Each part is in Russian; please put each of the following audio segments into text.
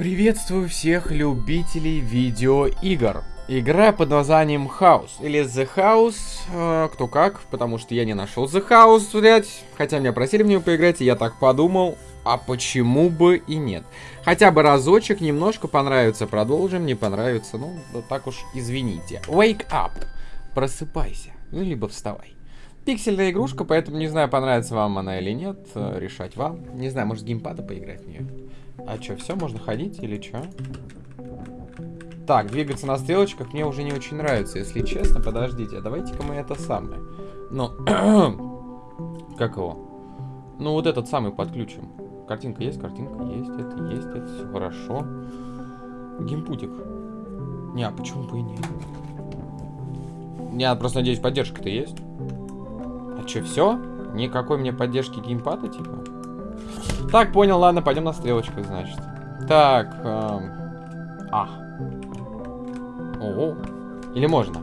Приветствую всех любителей видеоигр. Игра под названием House или The House, э, кто как, потому что я не нашел The House, блять. Хотя меня просили в нее поиграть, и я так подумал, а почему бы и нет. Хотя бы разочек, немножко понравится, продолжим, не понравится, ну, да так уж извините. Wake up, просыпайся, ну, либо вставай. Пиксельная игрушка, поэтому не знаю, понравится вам она или нет, э, решать вам. Не знаю, может геймпада поиграть в нее. А что, все, можно ходить или что? Так, двигаться на стрелочках мне уже не очень нравится, если честно. Подождите, давайте-ка мы это самое. Ну, как его? Ну, вот этот самый подключим. Картинка есть, картинка есть, это есть, это все хорошо. Геймпутик. Не, а почему бы и нет? Я просто надеюсь, поддержка-то есть. А что, все? Никакой мне поддержки геймпада, типа? Так, понял, ладно, пойдем на стрелочках, значит. Так, эм... а. Ого. Или можно?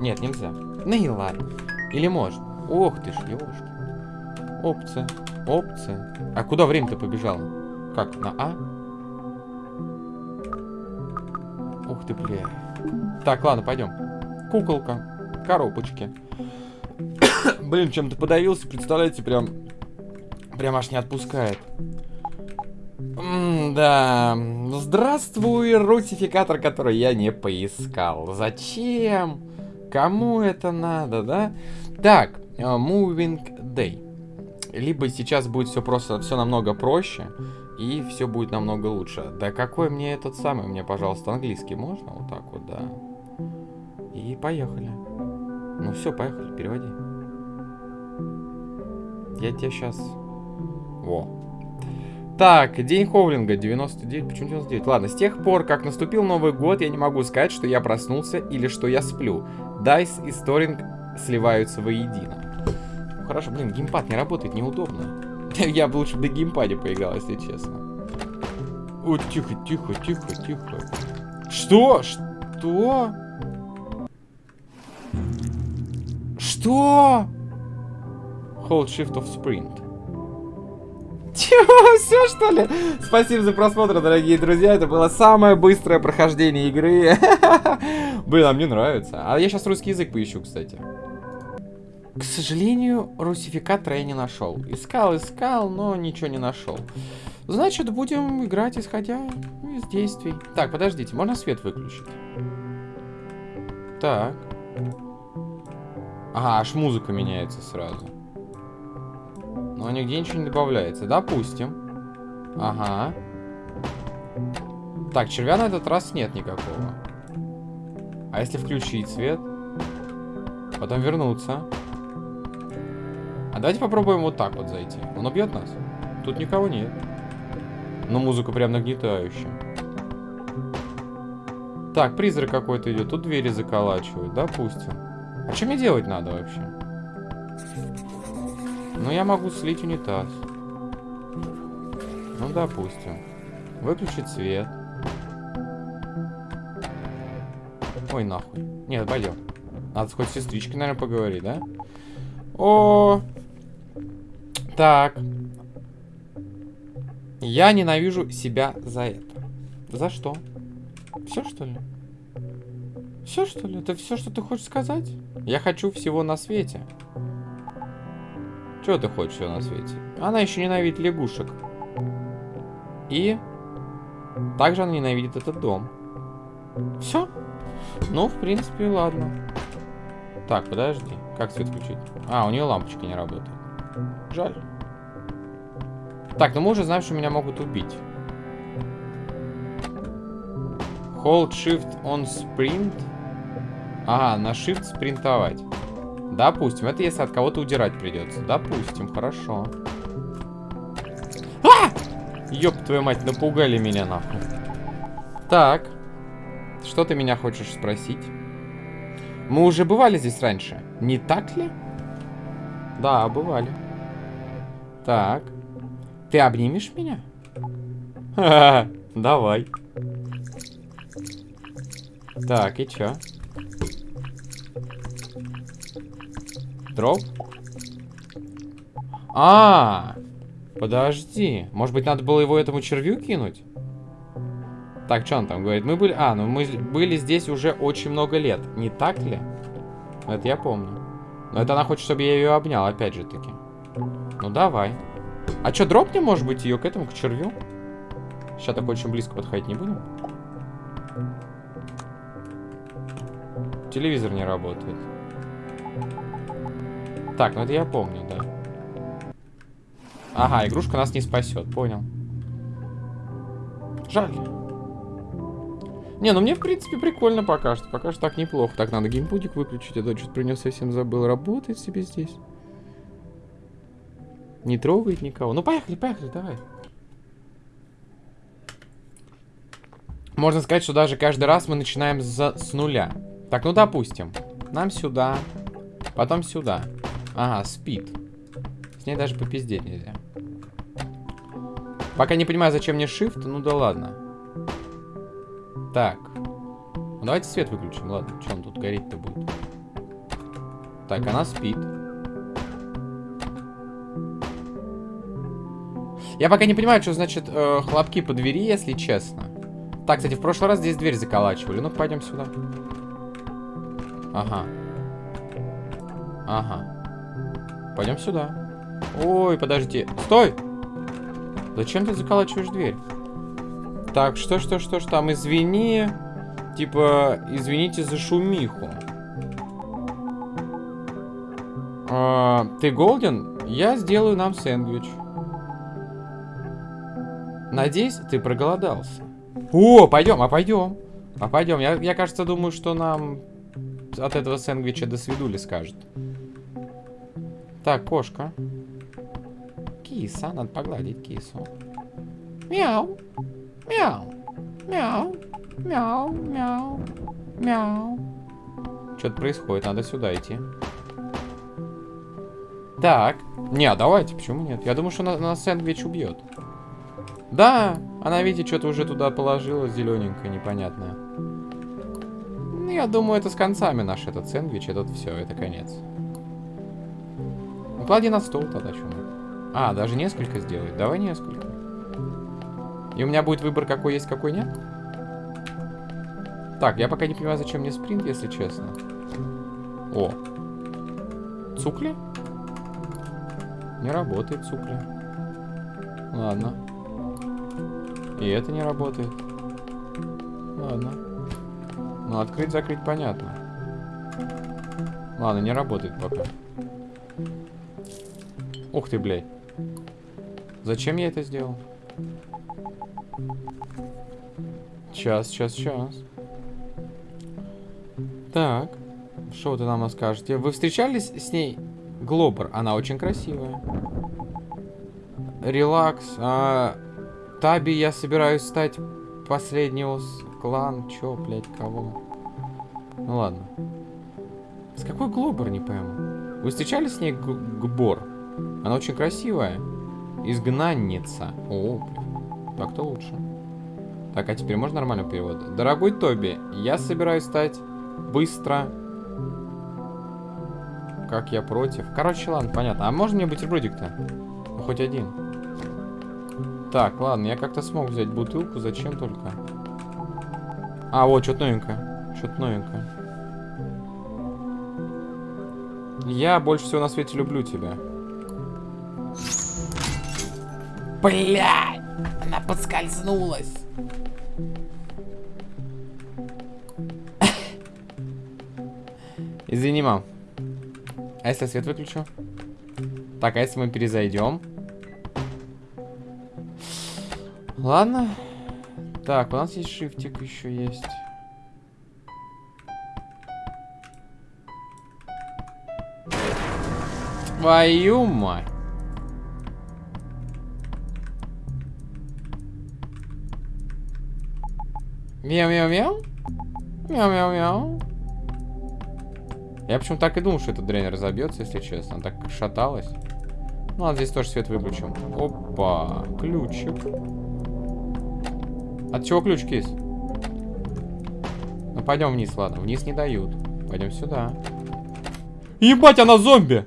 Нет, нельзя. Ну и ладно. Или можно. Ох ты ж, ёшки. Опция. Опция. А куда время-то побежало? Как, на А? Ух ты, бля. Так, ладно, пойдем. Куколка. Коробочки. Блин, чем-то подавился, представляете, прям... Прям аж не отпускает. М да. Здравствуй, рутификатор, который я не поискал. Зачем? Кому это надо, да? Так, uh, Moving Day. Либо сейчас будет все просто, все намного проще, и все будет намного лучше. Да какой мне этот самый? Мне, пожалуйста, английский можно? Вот так вот, да. И поехали. Ну все, поехали, переводи. Я тебе сейчас... Во, так, день Ховлинга, 99, почему 99? Ладно, с тех пор, как наступил Новый год, я не могу сказать, что я проснулся или что я сплю. Дайс и Сторинг сливаются воедино. Хорошо, блин, геймпад не работает, неудобно. Я бы лучше на геймпаде поиграл, если честно. О, тихо, тихо, тихо, тихо. Что? Что? Что? Hold shift of sprint. Чего? Все, что ли? Спасибо за просмотр, дорогие друзья. Это было самое быстрое прохождение игры. Блин, а мне нравится. А я сейчас русский язык поищу, кстати. К сожалению, русификатора я не нашел. Искал, искал, но ничего не нашел. Значит, будем играть, исходя из действий. Так, подождите, можно свет выключить? Так. Ага, аж музыка меняется сразу. Но нигде ничего не добавляется. Допустим. Ага. Так, червя на этот раз нет никакого. А если включить свет? Потом вернуться. А давайте попробуем вот так вот зайти. Он убьет нас? Тут никого нет. Но музыка прям нагнетающая. Так, призрак какой-то идет. Тут двери заколачивают, допустим. А что мне делать надо вообще? Ну, я могу слить унитаз. Ну, допустим. Выключить свет. Ой, нахуй. Нет, пойдем. Надо хоть с сестричкой, наверное, поговорить, да? О, так. Я ненавижу себя за это. За что? Все, что ли? Все, что ли? Это все, что ты хочешь сказать? Я хочу всего на свете. Чего ты хочешь все на свете? Она еще ненавидит лягушек. И также она ненавидит этот дом. Все? Ну, в принципе, ладно. Так, подожди. Как свет включить? А, у нее лампочки не работают. Жаль. Так, ну мы уже знаем, что меня могут убить. Hold Shift on Sprint. Ага, на Shift спринтовать. Допустим, это если от кого-то удирать придется. Допустим, хорошо. А! Ёб твою мать, напугали меня нахуй. Так. Что ты меня хочешь спросить? Мы уже бывали здесь раньше, не так ли? Да, бывали. Так. Ты обнимешь меня? Ха -ха, давай. Так, и чё? Дроп? А, подожди. Может быть, надо было его этому червю кинуть? Так, что он там говорит? Мы были... А, ну мы были здесь уже очень много лет. Не так ли? Это я помню. Но это она хочет, чтобы я ее обнял, опять же таки. Ну, давай. А что, дропнем, может быть, ее к этому, к червю? Сейчас так очень близко подходить не будем. Телевизор не работает. Так, ну это я помню, да. Ага, игрушка нас не спасет, понял. Жаль. Не, ну мне, в принципе, прикольно пока что. Пока что так неплохо. Так, надо геймпудик выключить. Я что-то про него совсем забыл. Работает себе здесь. Не трогает никого. Ну, поехали, поехали, давай. Можно сказать, что даже каждый раз мы начинаем за, с нуля. Так, ну, допустим. Нам сюда. Потом сюда. Ага, спит. С ней даже попиздеть нельзя. Пока не понимаю, зачем мне shift, ну да ладно. Так. Ну, давайте свет выключим, ладно. Что он тут гореть-то будет? Так, она спит. Я пока не понимаю, что значит э, хлопки по двери, если честно. Так, кстати, в прошлый раз здесь дверь заколачивали. Ну, пойдем сюда. Ага. Ага. Пойдем сюда. Ой, подожди. Стой! Зачем ты заколачиваешь дверь? Так, что, что, что, что там? Извини. Типа, извините за шумиху. А, ты голден? Я сделаю нам сэндвич. Надеюсь, ты проголодался. О, пойдем, а пойдем. А пойдем. Я, я, кажется, думаю, что нам от этого сэндвича до свидули скажет. Так, кошка. Киса, надо погладить кису. Мяу. Мяу. Мяу. Мяу. Мяу. Мяу. Что-то происходит, надо сюда идти. Так. Не, а давайте, почему нет? Я думаю, что на, на сэндвич убьет. Да, она, видите, что-то уже туда положила, зелененькое, непонятное. Ну, я думаю, это с концами наш этот сэндвич, этот все, это конец. Ну, клади на стол тогда, что А, даже несколько сделать? Давай несколько. И у меня будет выбор, какой есть, какой нет? Так, я пока не понимаю, зачем мне спринт, если честно. О. Цукли? Не работает цукли. Ладно. И это не работает. Ладно. Ну, открыть-закрыть понятно. Ладно, не работает пока. Ух ты, блядь. Зачем я это сделал? Сейчас, сейчас, сейчас. Так. Что вы нам скажете? Вы встречались с ней? Глобер. Она очень красивая. Релакс. А, Таби я собираюсь стать последнего клан. Чё, блядь, кого? Ну ладно. С какой Глобер, не пойму. Вы встречались с ней Гбор? Она очень красивая. Изгнанница. О. Так-то лучше. Так, а теперь можно нормальный перевод? Дорогой Тоби, я собираюсь стать быстро... Как я против. Короче, ладно, понятно. А можно мне бутербродик-то? Ну, хоть один. Так, ладно, я как-то смог взять бутылку, зачем только? А, вот, что-то новенькое. Что-то новенькое. Я больше всего на свете люблю тебя. Блядь! Она подскользнулась. Извини, мам. А если свет выключу? Так, а если мы перезайдем? Ладно. Так, у нас есть шифтик еще есть. Твою мать. Мяу-мяу-мяу. Мяу-мяу-мяу. Я почему так и думал, что этот дрейнер разобьется, если честно. Она так шаталась. Ну, ладно, здесь тоже свет выключим. Опа, ключик. От чего ключ, кис? Ну, пойдем вниз, ладно. Вниз не дают. Пойдем сюда. Ебать, она зомби!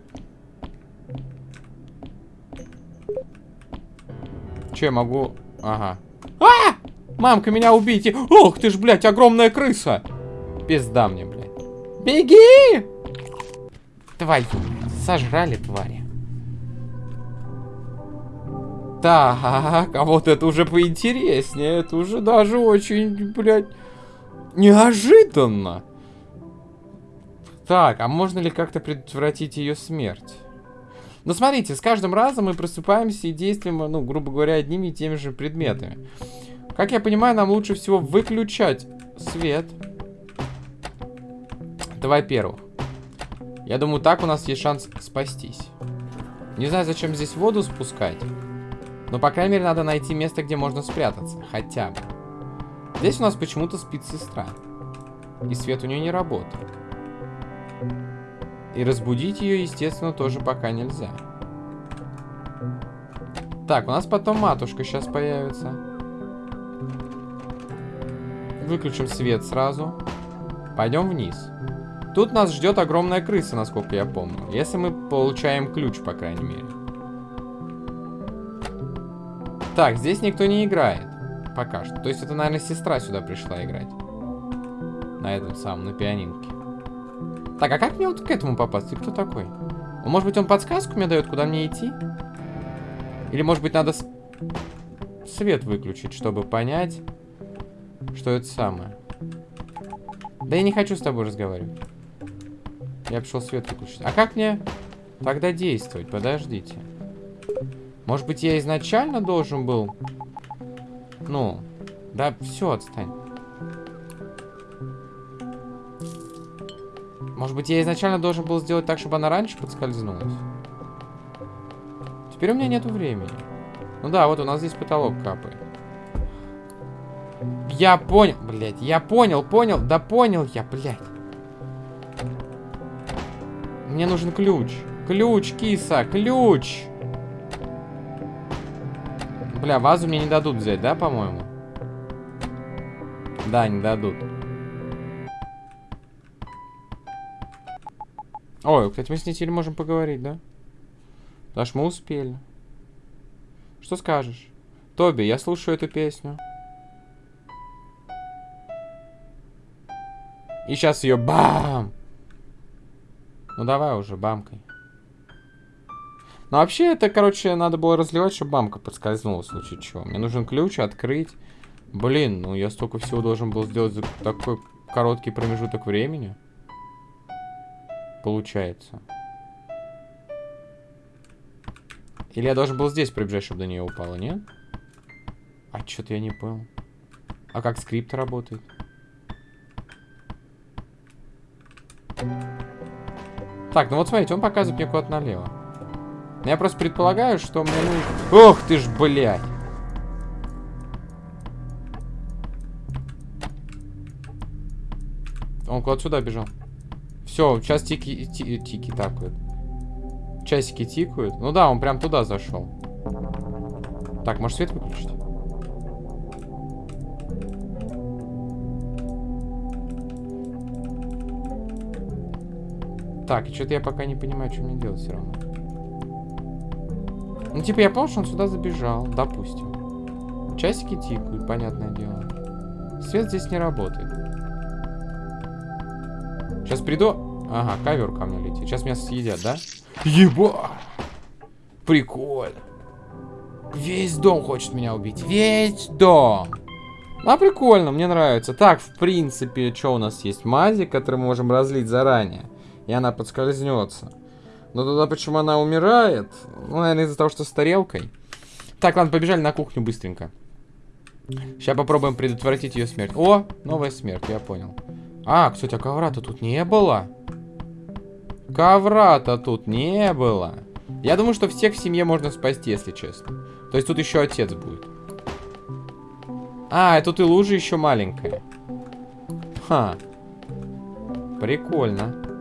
Че, я могу... Ага. А! Мамка, меня убейте! Ох ты ж, блядь, огромная крыса! Пизда мне, блядь. Беги! Твою, сожрали твари. Так, а вот это уже поинтереснее. Это уже даже очень, блядь, неожиданно. Так, а можно ли как-то предотвратить ее смерть? Ну, смотрите, с каждым разом мы просыпаемся и действуем, ну, грубо говоря, одними и теми же предметами. Как я понимаю, нам лучше всего выключать свет. Давай первых. Я думаю, так у нас есть шанс спастись. Не знаю, зачем здесь воду спускать. Но, по крайней мере, надо найти место, где можно спрятаться. Хотя бы. Здесь у нас почему-то спит сестра. И свет у нее не работает. И разбудить ее, естественно, тоже пока нельзя. Так, у нас потом матушка сейчас появится. Выключим свет сразу. Пойдем вниз. Тут нас ждет огромная крыса, насколько я помню. Если мы получаем ключ, по крайней мере. Так, здесь никто не играет. Пока что. То есть это, наверное, сестра сюда пришла играть. На этом самом, на пианинке. Так, а как мне вот к этому попасть? Ты кто такой? Может быть, он подсказку мне дает, куда мне идти? Или, может быть, надо свет выключить, чтобы понять, что это самое. Да я не хочу с тобой разговаривать. Я пришел свет выключить. А как мне тогда действовать? Подождите. Может быть, я изначально должен был... Ну, да все, отстань. Может быть, я изначально должен был сделать так, чтобы она раньше подскользнулась? Теперь у меня нету времени. Ну да, вот у нас здесь потолок капает. Я понял, блядь, я понял, понял, да понял я, блядь. Мне нужен ключ. Ключ, киса, ключ. Бля, вазу мне не дадут взять, да, по-моему? Да, не дадут. Ой, кстати, мы с ней теперь можем поговорить, да? Потому мы успели. Что скажешь? Тоби, я слушаю эту песню. И сейчас ее бам! Ну давай уже, бамкой. Ну, вообще, это, короче, надо было разливать, чтобы бамка подскользнула в случае чего. Мне нужен ключ, открыть. Блин, ну я столько всего должен был сделать за такой короткий промежуток времени. Получается. Или я должен был здесь пробежать, чтобы до нее упало, нет? А что-то я не понял. А как скрипт работает? Так, ну вот смотрите, он показывает мне куда-то налево. Я просто предполагаю, что мне ну... Ох ты ж, блядь! Он куда-то сюда бежал. Все, сейчас тики, ти, тики такают. Часики тикают. Ну да, он прям туда зашел. Так, может свет выключить? Так, что-то я пока не понимаю, что мне делать все равно. Ну, типа, я понял, что он сюда забежал, допустим. Часики тикают, понятное дело. Свет здесь не работает. Сейчас приду... Ага, ковер ко мне летит. Сейчас меня съедят, да? Еба! Прикольно. Весь дом хочет меня убить. Весь дом. А, прикольно, мне нравится. Так, в принципе, что у нас есть? Мази, который мы можем разлить заранее. И она подскользнется. Но тогда почему она умирает? Ну, наверное, из-за того, что с тарелкой. Так, ладно, побежали на кухню быстренько. Сейчас попробуем предотвратить ее смерть. О, новая смерть, я понял. А, кстати, а ковра-то тут не было. Ковра-то тут не было. Я думаю, что всех в семье можно спасти, если честно. То есть тут еще отец будет. А, и тут и лужа еще маленькая. Ха. Прикольно.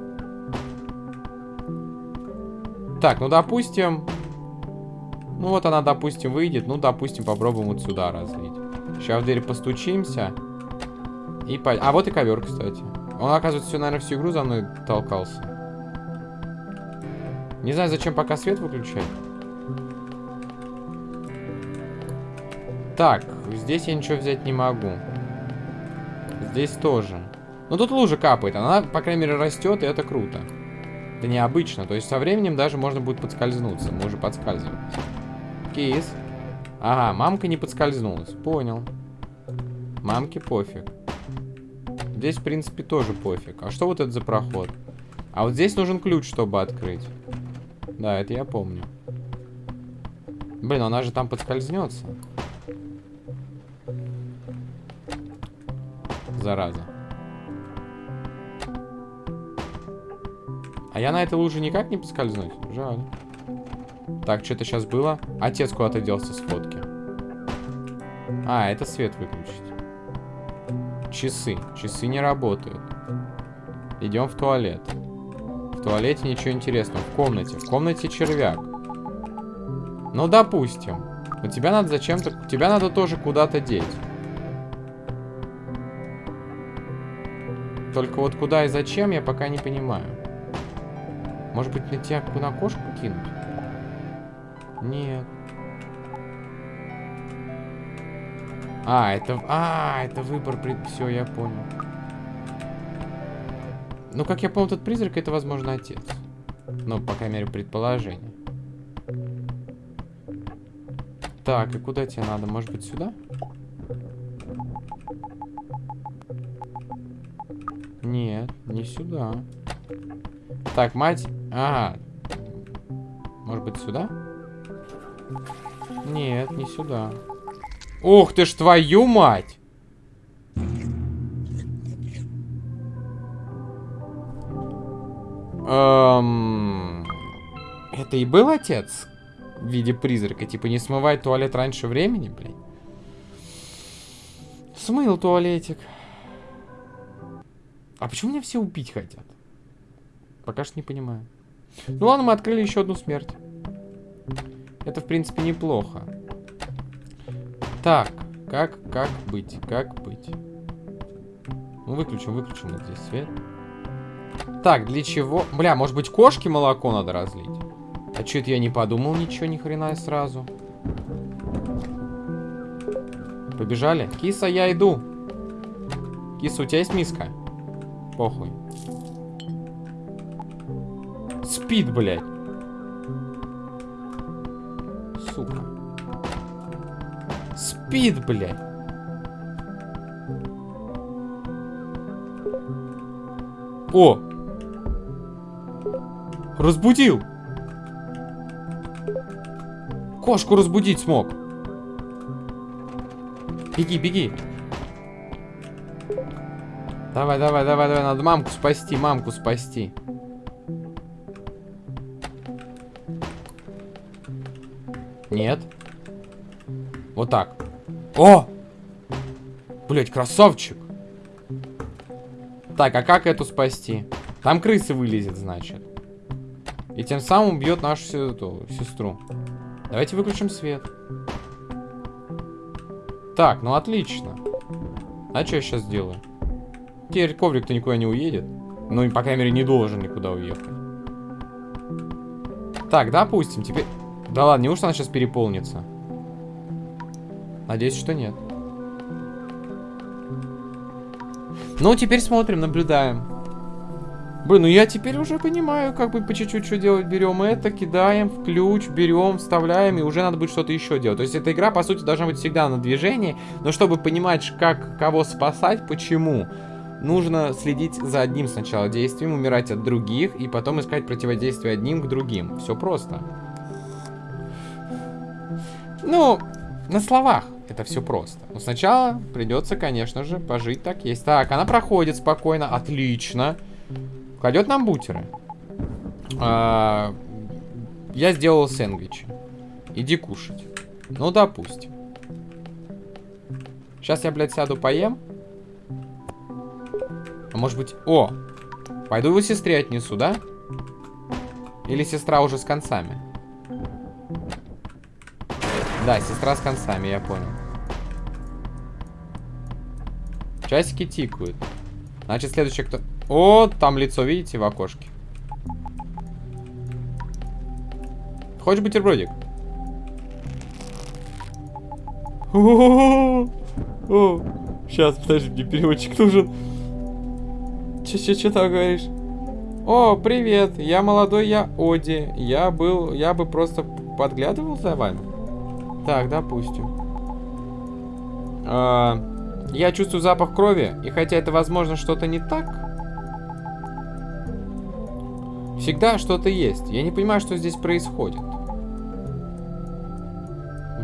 Так, ну допустим... Ну вот она, допустим, выйдет. Ну, допустим, попробуем вот сюда разлить. Сейчас в дверь постучимся. И по... А вот и ковер, кстати. Он, оказывается, все, наверное, всю игру за мной толкался. Не знаю, зачем пока свет выключать. Так, Здесь я ничего взять не могу. Здесь тоже. Но тут лужа капает. Она, по крайней мере, растет, и это круто. Это необычно. То есть со временем даже можно будет подскользнуться. Мы уже подскальзываемся. Кейс. Ага, мамка не подскользнулась. Понял. Мамке пофиг. Здесь, в принципе, тоже пофиг. А что вот это за проход? А вот здесь нужен ключ, чтобы открыть. Да, это я помню. Блин, она же там подскользнется. Зараза. А я на этой луже никак не поскользнусь? Жаль. Так, что-то сейчас было. Отец куда-то делся с фотки. А, это свет выключить. Часы. Часы не работают. Идем в туалет. В туалете ничего интересного. В комнате. В комнате червяк. Ну, допустим. У тебя надо зачем-то... Тебя надо тоже куда-то деть. Только вот куда и зачем, я пока не понимаю. Может быть, на тебя на кошку кинуть? Нет. А, это... А, это выбор... Все, я понял. Ну, как я понял, этот призрак, это, возможно, отец. Ну, по крайней мере, предположение. Так, и куда тебе надо? Может быть, сюда? Нет, не сюда. Так, мать... Ага. Может быть, сюда? Нет, не сюда. Ух ты ж, твою мать! Эм... Это и был отец? В виде призрака. Типа не смывай туалет раньше времени, блин. Смыл туалетик. А почему меня все убить хотят? Пока что не понимаю. Ну ладно, мы открыли еще одну смерть. Это, в принципе, неплохо. Так, как, как быть, как быть? Ну, выключим, выключим вот здесь свет. Так, для чего? Бля, может быть, кошке молоко надо разлить? А что это я не подумал ничего, ни хрена сразу. Побежали? Киса, я иду. Киса, у тебя есть миска? Похуй. Спит, блядь. Сука. Спит, блядь. О! Разбудил! Кошку разбудить смог. Беги, беги. Давай, давай, давай, давай, надо мамку спасти, мамку спасти. Нет. Вот так. О! Блять, красавчик. Так, а как эту спасти? Там крысы вылезет, значит. И тем самым убьет нашу эту, сестру. Давайте выключим свет. Так, ну отлично. А что я сейчас сделаю? Теперь коврик-то никуда не уедет. Ну, по крайней мере, не должен никуда уехать. Так, допустим, теперь... Да ладно, неужто она сейчас переполнится? Надеюсь, что нет. Ну, теперь смотрим, наблюдаем. Блин, ну я теперь уже понимаю, как бы по чуть-чуть что делать. Берем это, кидаем в ключ, берем, вставляем, и уже надо будет что-то еще делать. То есть эта игра, по сути, должна быть всегда на движении, но чтобы понимать, как кого спасать, почему, нужно следить за одним сначала действием, умирать от других, и потом искать противодействие одним к другим. Все просто. Ну, на словах это все просто. Но сначала придется, конечно же, пожить так есть. Так, она проходит спокойно, отлично. Кладет нам бутеры. А, я сделал сэндвичи. Иди кушать. Ну, допустим. Сейчас я, блядь, сяду поем. А может быть... О! Пойду его сестре отнесу, да? Или сестра уже с концами? Да, сестра с концами, я понял. Часики тикают. Значит, следующий кто... О, там лицо, видите, в окошке. Хочешь бутербродик? О, сейчас, подожди, мне переводчик нужен. Че, че, че ты говоришь? О, привет, я молодой, я Оди. Я был, я бы просто подглядывал за вами. Так, допустим. А, я чувствую запах крови, и хотя это, возможно, что-то не так, всегда что-то есть. Я не понимаю, что здесь происходит.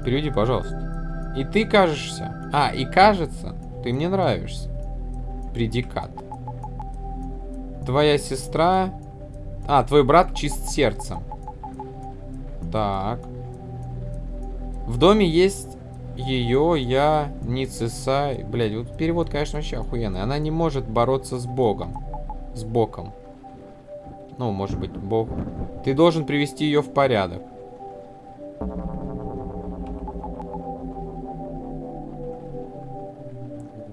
Переведи, пожалуйста. И ты кажешься... А, и кажется, ты мне нравишься. Предикат. Твоя сестра... А, твой брат чист сердцем. Так. В доме есть ее, я, Ницесай. Блядь, вот перевод, конечно, вообще охуенный. Она не может бороться с Богом. С Богом. Ну, может быть, Бог. Ты должен привести ее в порядок.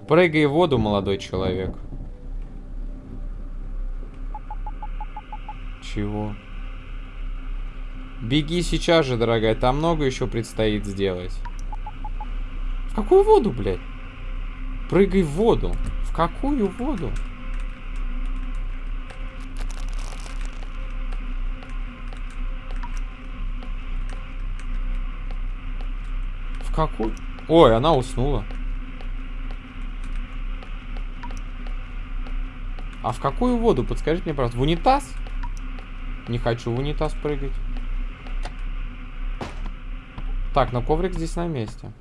Прыгай в воду, молодой человек. Чего? Беги сейчас же, дорогая. Там много еще предстоит сделать. В какую воду, блядь? Прыгай в воду. В какую воду? В какую? Ой, она уснула. А в какую воду? Подскажите мне, пожалуйста. В унитаз? Не хочу в унитаз прыгать. Так, но коврик здесь на месте.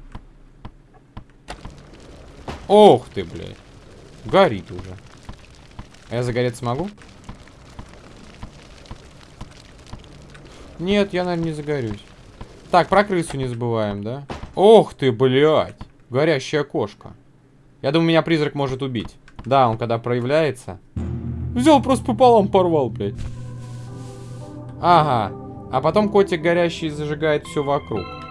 Ох ты, блядь. Горит уже. А я загореться смогу? Нет, я, наверное, не загорюсь. Так, про крысу не забываем, да? Ох ты, блядь. Горящая кошка. Я думаю, меня призрак может убить. Да, он когда проявляется... Взял, просто пополам порвал, блядь. Ага. А потом котик горящий зажигает все вокруг.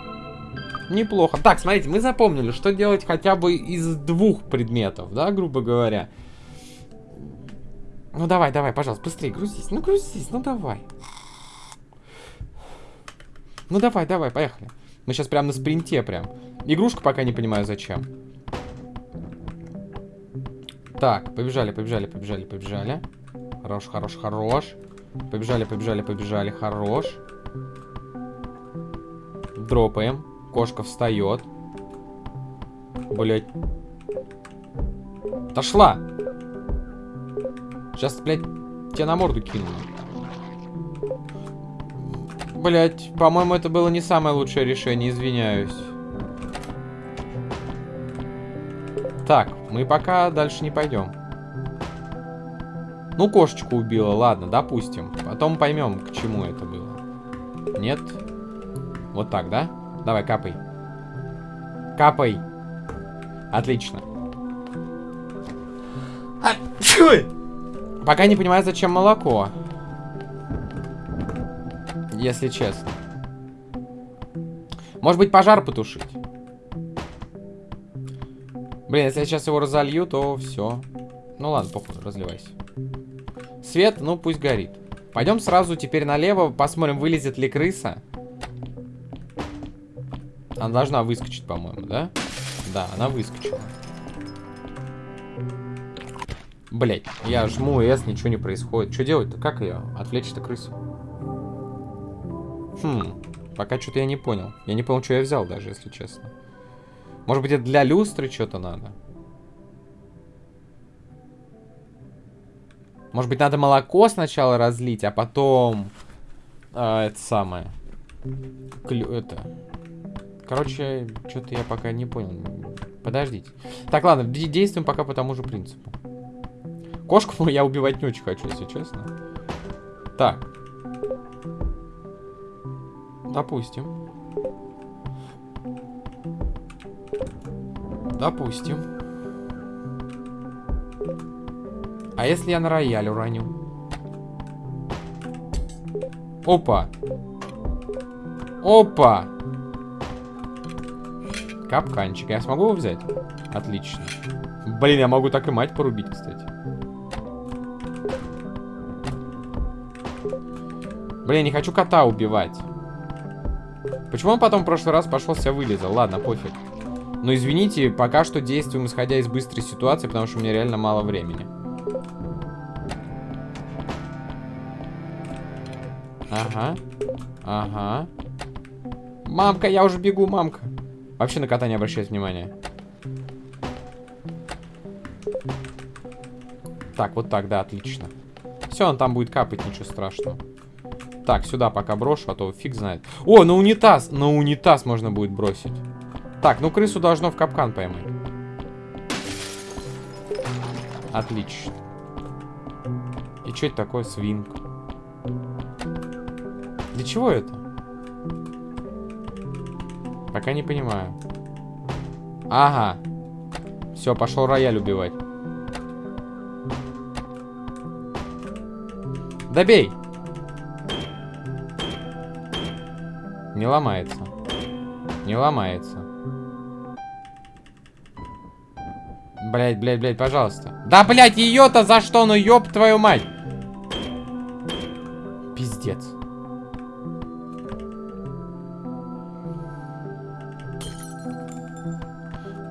Неплохо. Так, смотрите, мы запомнили, что делать хотя бы из двух предметов, да, грубо говоря. Ну давай, давай, пожалуйста, быстрее грузись. Ну грузись, ну давай. Ну давай, давай, поехали. Мы сейчас прям на спринте прям. Игрушка пока не понимаю зачем. Так, побежали, побежали, побежали, побежали. Хорош, хорош, хорош. Побежали, побежали, побежали, хорош. Дропаем. Кошка встает. Блять. Отошла. Сейчас, блядь, тебя на морду кину. Блять, по-моему, это было не самое лучшее решение, извиняюсь. Так, мы пока дальше не пойдем. Ну, кошечку убила, ладно, допустим. Потом поймем, к чему это было. Нет? Вот так, да? Давай, капай. Капай. Отлично. А, Пока не понимаю, зачем молоко. Если честно. Может быть, пожар потушить? Блин, если я сейчас его разолью, то все. Ну ладно, похуй, разливайся. Свет, ну пусть горит. Пойдем сразу теперь налево, посмотрим, вылезет ли крыса. Она должна выскочить, по-моему, да? Да, она выскочила. Блять, я жму S, ничего не происходит. Что делать-то? Как ее? Отвлечь-то крысу? Хм, пока что-то я не понял. Я не понял, что я взял даже, если честно. Может быть, это для люстры что-то надо? Может быть, надо молоко сначала разлить, а потом... А, это самое... Клю... Это... Короче, что-то я пока не понял. Подождите. Так, ладно, действуем пока по тому же принципу. Кошку я убивать не очень хочу, если честно. Так. Допустим. Допустим. А если я на рояль уроню? Опа. Опа. Капканчик. Я смогу его взять? Отлично. Блин, я могу так и мать порубить, кстати. Блин, не хочу кота убивать. Почему он потом в прошлый раз пошел себя вылезал? Ладно, пофиг. Но извините, пока что действуем исходя из быстрой ситуации, потому что у меня реально мало времени. Ага. Ага. Мамка, я уже бегу, мамка. Вообще на кота не обращает внимания. Так, вот так, да, отлично. Все, он там будет капать, ничего страшного. Так, сюда пока брошу, а то фиг знает. О, на унитаз! На унитаз можно будет бросить. Так, ну крысу должно в капкан поймать. Отлично. И что это такое свинка? Для чего это? Пока не понимаю. Ага. Все, пошел рояль убивать. Добей! Не ломается. Не ломается. Блять, блять, блять, пожалуйста. Да, блять, ее-то за что? Ну, ёб твою мать.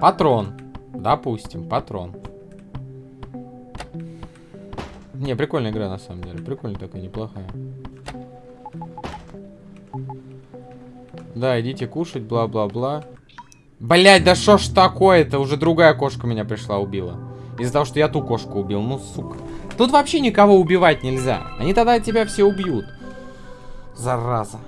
Патрон. Допустим, патрон. Не, прикольная игра на самом деле. Прикольная такая, неплохая. Да, идите кушать, бла-бла-бла. Блять, да что ж такое-то? Уже другая кошка меня пришла, убила. Из-за того, что я ту кошку убил. Ну, сука. Тут вообще никого убивать нельзя. Они тогда тебя все убьют. Зараза.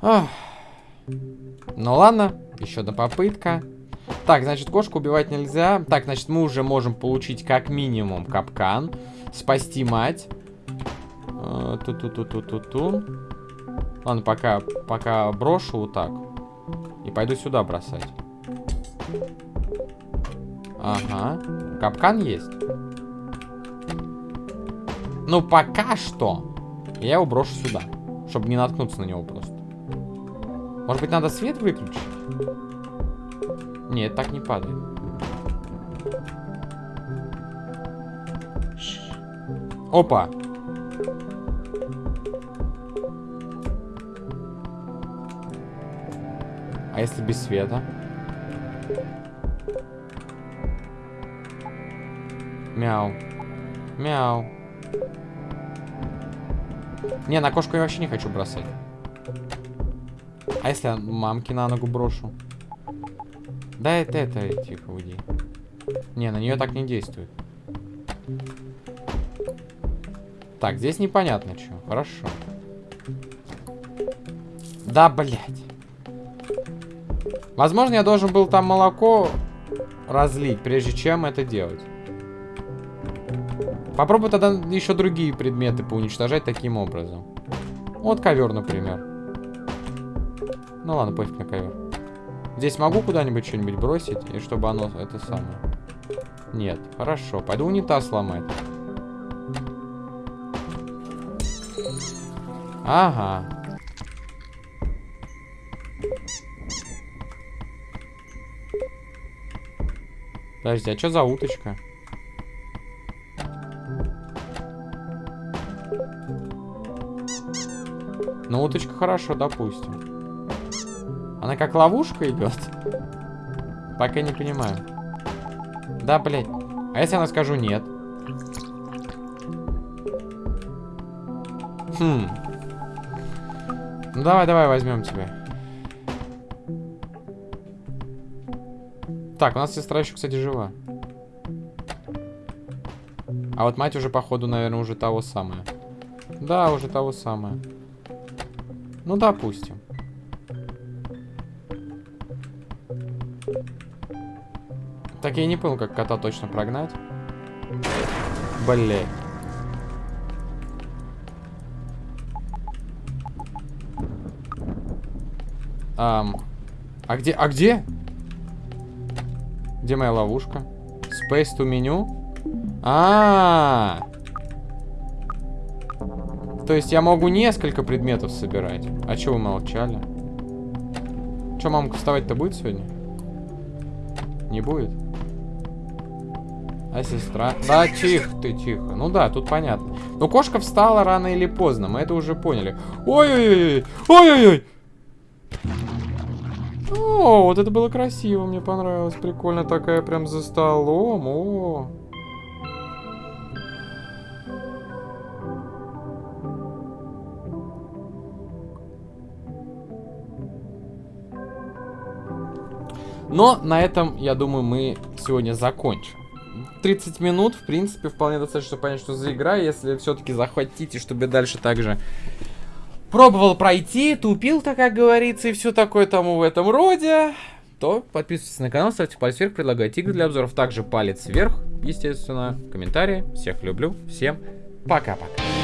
Ну ладно, еще одна попытка. Так, значит, кошку убивать нельзя. Так, значит, мы уже можем получить как минимум капкан. Спасти мать. Э, ту-ту-ту-ту-ту-ту. Ладно, пока, пока брошу вот так. И пойду сюда бросать. Ага. Капкан есть. Ну, пока что. Я его брошу сюда. Чтобы не наткнуться на него просто. Может быть, надо свет выключить? Нет, так не падает. Опа! А если без света? Мяу. Мяу. Не, на кошку я вообще не хочу бросать. А если я мамки на ногу брошу? Да это, это, тихо, уйди. Не, на нее так не действует. Так, здесь непонятно что. Хорошо. Да, блядь. Возможно, я должен был там молоко разлить, прежде чем это делать. Попробуй тогда еще другие предметы поуничтожать таким образом. Вот ковер, например. Ну ладно, пофиг на ковер. Здесь могу куда-нибудь что-нибудь бросить, и чтобы оно это самое... Нет, хорошо. Пойду унитаз ломать. Ага. Подожди, а что за уточка? Ну, уточка хорошо, допустим. Она как ловушка идет? Пока не понимаю. Да, блядь. А если она скажу нет? Хм. Ну давай, давай возьмем тебя. Так, у нас сестра еще, кстати, жива. А вот мать уже, походу, наверное, уже того самое. Да, уже того самое. Ну, допустим. Так я не понял, как кота точно прогнать. Блять. Um, а где? А где? Где моя ловушка? Space to меню? А, -а, а То есть я могу несколько предметов собирать. А чего вы молчали? Че, мамка вставать-то будет сегодня? Не будет? А сестра? Да, тихо ты, тихо. Ну да, тут понятно. Но кошка встала рано или поздно, мы это уже поняли. Ой-ой-ой! Ой-ой-ой! О, вот это было красиво, мне понравилось. Прикольно такая прям за столом. О. Но на этом, я думаю, мы сегодня закончим. 30 минут, в принципе, вполне достаточно, чтобы понять, что за игра. Если все-таки захватите, чтобы дальше также пробовал пройти, тупил, так как говорится, и все такое тому в этом роде, то подписывайтесь на канал, ставьте палец вверх, предлагайте игры для обзоров. Также палец вверх, естественно, комментарии. Всех люблю, всем пока-пока.